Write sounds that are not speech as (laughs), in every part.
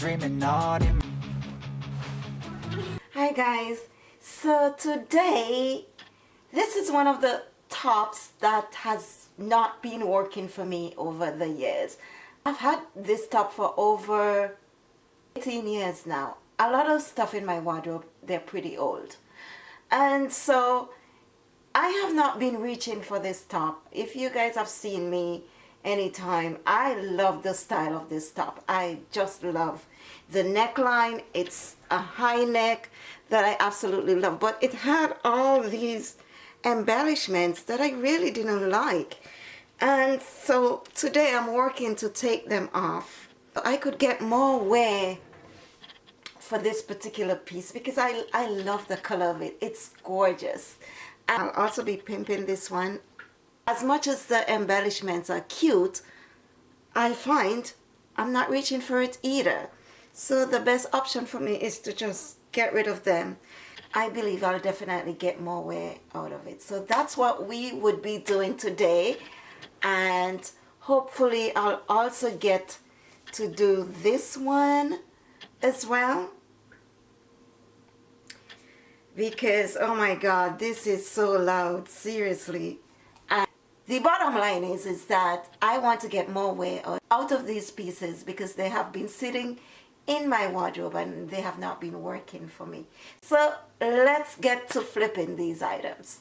dreaming Hi guys, so today this is one of the tops that has not been working for me over the years. I've had this top for over 18 years now. A lot of stuff in my wardrobe, they're pretty old. And so I have not been reaching for this top. If you guys have seen me anytime, I love the style of this top. I just love the neckline. It's a high neck that I absolutely love. But it had all these embellishments that I really didn't like. And so today I'm working to take them off. I could get more wear for this particular piece because I, I love the color of it. It's gorgeous. I'll also be pimping this one. As much as the embellishments are cute, I find I'm not reaching for it either. So the best option for me is to just get rid of them. I believe I'll definitely get more wear out of it. So that's what we would be doing today. And hopefully I'll also get to do this one as well because oh my god this is so loud seriously and the bottom line is is that I want to get more wear out of these pieces because they have been sitting in my wardrobe and they have not been working for me. So let's get to flipping these items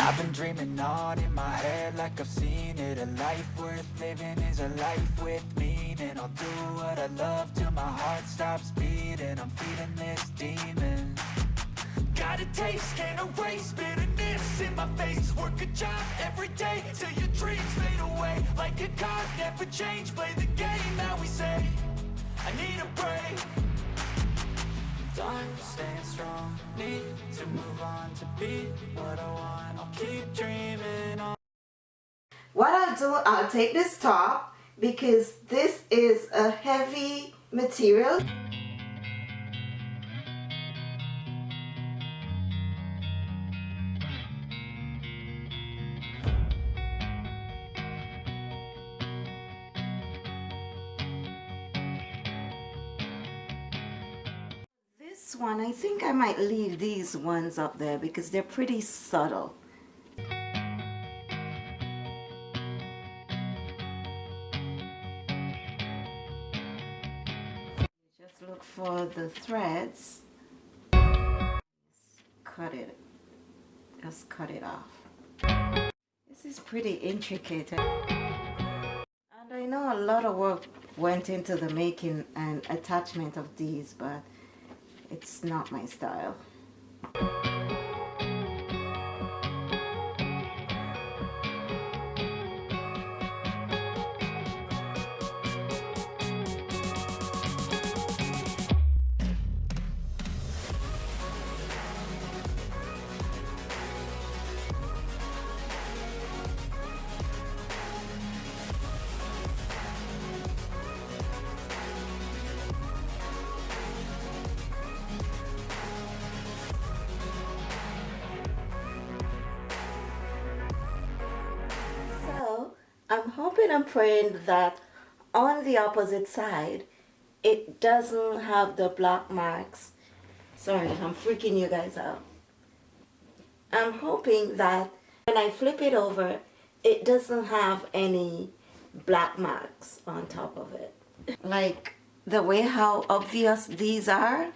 I've been dreaming on in my head like I've seen it. A life worth living is a life with meaning. I'll do what I love till my heart stops beating. I'm feeding this demon. Got a taste, can't erase bitterness in my face. Work a job every day till your dreams fade away. Like get caught, never change Play the game that we say. I need a break. Time staying strong Need to move on to be what I want Do, I'll uh, take this top because this is a heavy material This one, I think I might leave these ones up there because they're pretty subtle. For the threads. Cut it. Just cut it off. This is pretty intricate. And I know a lot of work went into the making and attachment of these, but it's not my style. I'm hoping and praying that on the opposite side it doesn't have the black marks. Sorry, I'm freaking you guys out. I'm hoping that when I flip it over it doesn't have any black marks on top of it. Like the way how obvious these are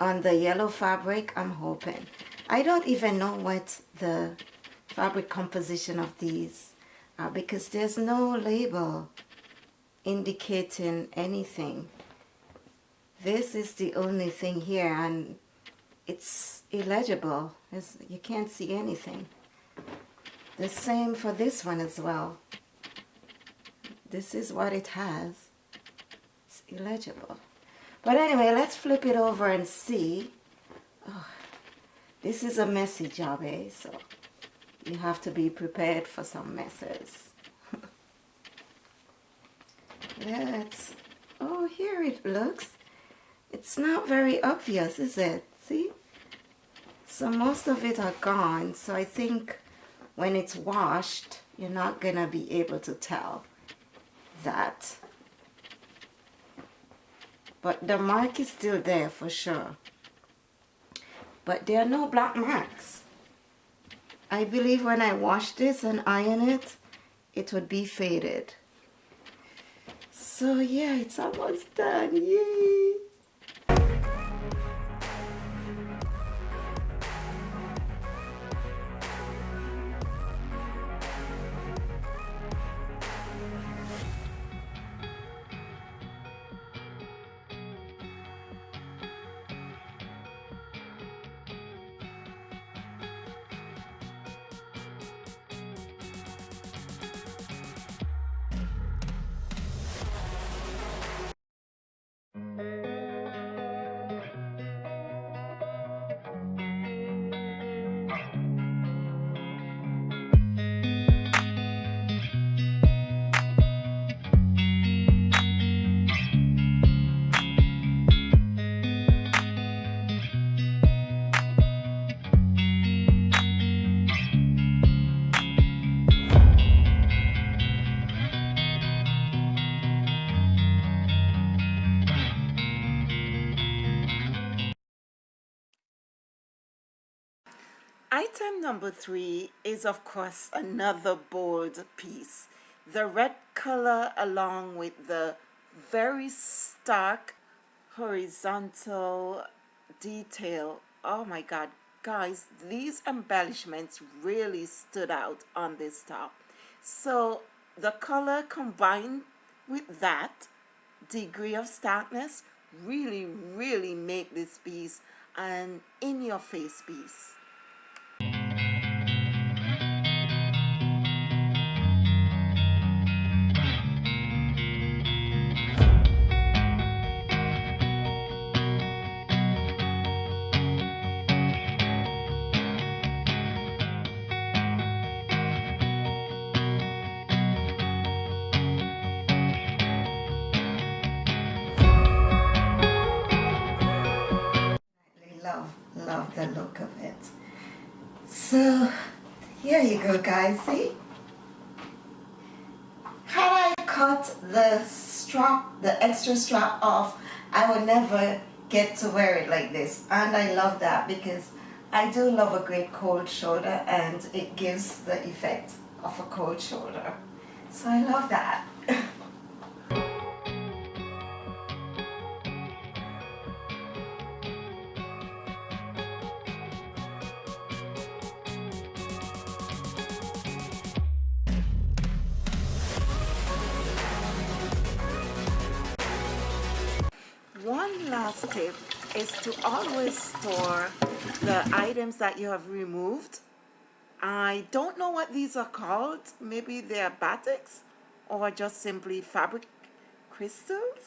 on the yellow fabric, I'm hoping. I don't even know what the fabric composition of these are because there's no label indicating anything. This is the only thing here and it's illegible. It's, you can't see anything. The same for this one as well. This is what it has. It's illegible. But anyway, let's flip it over and see. Oh, this is a messy job, eh? So you have to be prepared for some messes. (laughs) let's, oh, here it looks. It's not very obvious, is it? See? So most of it are gone. So I think when it's washed, you're not going to be able to tell that. But the mark is still there for sure. But there are no black marks. I believe when I wash this and iron it, it would be faded. So yeah, it's almost done. Yay! Number three is of course another bold piece. The red color along with the very stark horizontal detail. Oh my god, guys, these embellishments really stood out on this top. So the color combined with that degree of starkness really, really make this piece an in-your-face piece. So here you go guys, see? Had I cut the strap, the extra strap off, I would never get to wear it like this. And I love that because I do love a great cold shoulder and it gives the effect of a cold shoulder. So I love that. (laughs) last tip is to always store the items that you have removed. I don't know what these are called. Maybe they're batiks or just simply fabric crystals.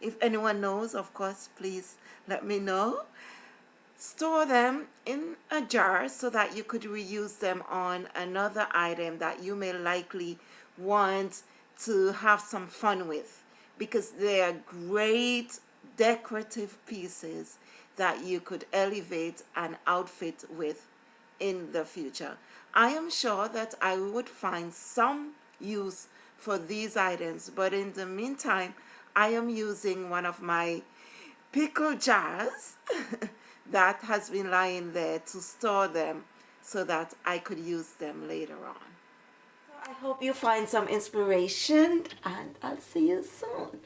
If anyone knows, of course, please let me know. Store them in a jar so that you could reuse them on another item that you may likely want to have some fun with because they are great decorative pieces that you could elevate an outfit with in the future. I am sure that I would find some use for these items but in the meantime I am using one of my pickle jars (laughs) that has been lying there to store them so that I could use them later on. I hope you find some inspiration and I'll see you soon.